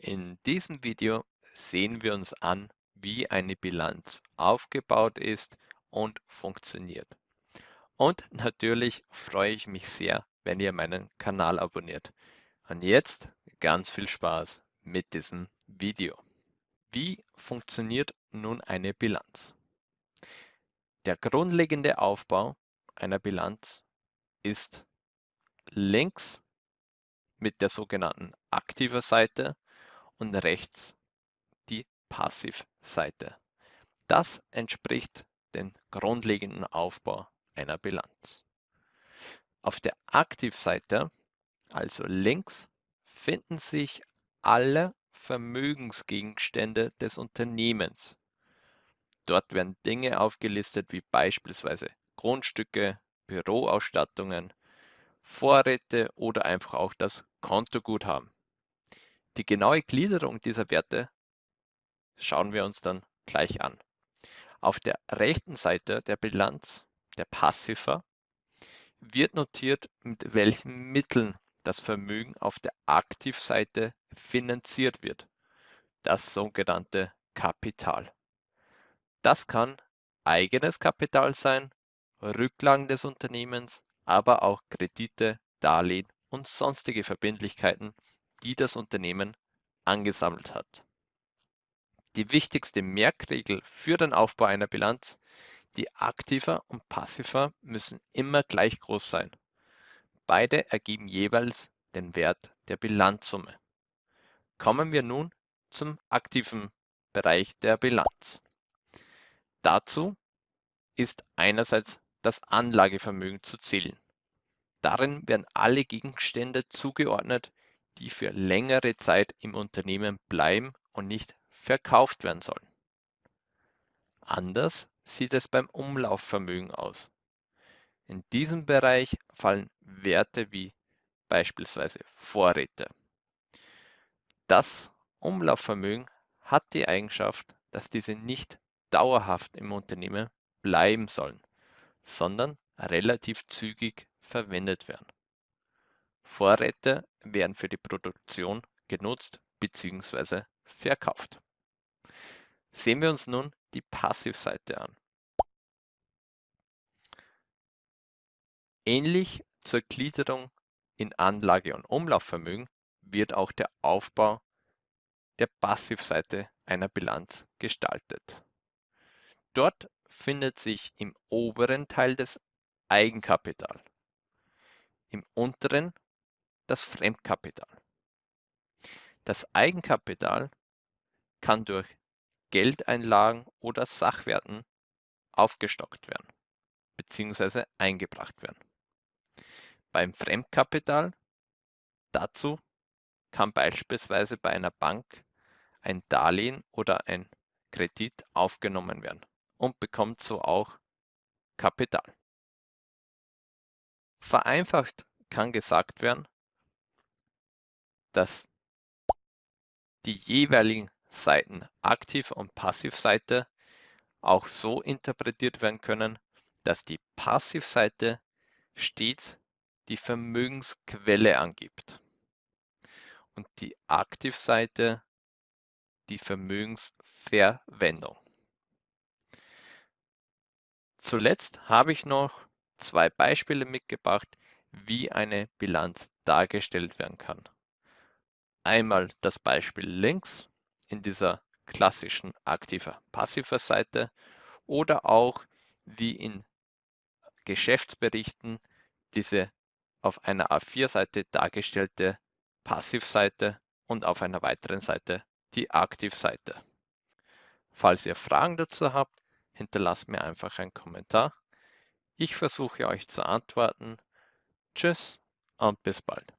In diesem Video sehen wir uns an, wie eine Bilanz aufgebaut ist und funktioniert. Und natürlich freue ich mich sehr, wenn ihr meinen Kanal abonniert. Und jetzt ganz viel Spaß mit diesem Video. Wie funktioniert nun eine Bilanz? Der grundlegende Aufbau einer Bilanz ist links mit der sogenannten aktiver Seite und rechts die Passivseite. Das entspricht dem grundlegenden Aufbau einer Bilanz. Auf der Aktivseite, also links, finden sich alle Vermögensgegenstände des Unternehmens. Dort werden Dinge aufgelistet wie beispielsweise Grundstücke, Büroausstattungen, Vorräte oder einfach auch das Kontoguthaben. Die genaue Gliederung dieser Werte schauen wir uns dann gleich an. Auf der rechten Seite der Bilanz, der Passiver, wird notiert, mit welchen Mitteln das Vermögen auf der Aktivseite finanziert wird, das sogenannte Kapital. Das kann eigenes Kapital sein, Rücklagen des Unternehmens, aber auch Kredite, Darlehen und sonstige Verbindlichkeiten, die das Unternehmen angesammelt hat. Die wichtigste Merkregel für den Aufbau einer Bilanz, die Aktiver und Passiver müssen immer gleich groß sein. Beide ergeben jeweils den Wert der Bilanzsumme. Kommen wir nun zum aktiven Bereich der Bilanz. Dazu ist einerseits das Anlagevermögen zu zählen. Darin werden alle Gegenstände zugeordnet, die für längere Zeit im Unternehmen bleiben und nicht verkauft werden sollen. Anders sieht es beim Umlaufvermögen aus. In diesem Bereich fallen Werte wie beispielsweise Vorräte. Das Umlaufvermögen hat die Eigenschaft, dass diese nicht dauerhaft im Unternehmen bleiben sollen, sondern relativ zügig verwendet werden. Vorräte werden für die Produktion genutzt bzw. verkauft. Sehen wir uns nun die Passivseite an. Ähnlich zur Gliederung in Anlage- und Umlaufvermögen wird auch der Aufbau der Passivseite einer Bilanz gestaltet. Dort findet sich im oberen Teil das Eigenkapital, im unteren das Fremdkapital. Das Eigenkapital kann durch Geldeinlagen oder Sachwerten aufgestockt werden bzw. eingebracht werden. Beim Fremdkapital dazu kann beispielsweise bei einer Bank ein Darlehen oder ein Kredit aufgenommen werden und bekommt so auch Kapital. Vereinfacht kann gesagt werden, dass die jeweiligen Seiten Aktiv- und Passivseite auch so interpretiert werden können, dass die Passivseite stets die Vermögensquelle angibt und die Aktivseite die Vermögensverwendung. Zuletzt habe ich noch zwei Beispiele mitgebracht, wie eine Bilanz dargestellt werden kann. Einmal das Beispiel links in dieser klassischen aktiver-passiver Seite oder auch wie in Geschäftsberichten diese auf einer A4-Seite dargestellte Passivseite und auf einer weiteren Seite die Aktivseite. Falls ihr Fragen dazu habt, hinterlasst mir einfach einen Kommentar. Ich versuche euch zu antworten. Tschüss und bis bald.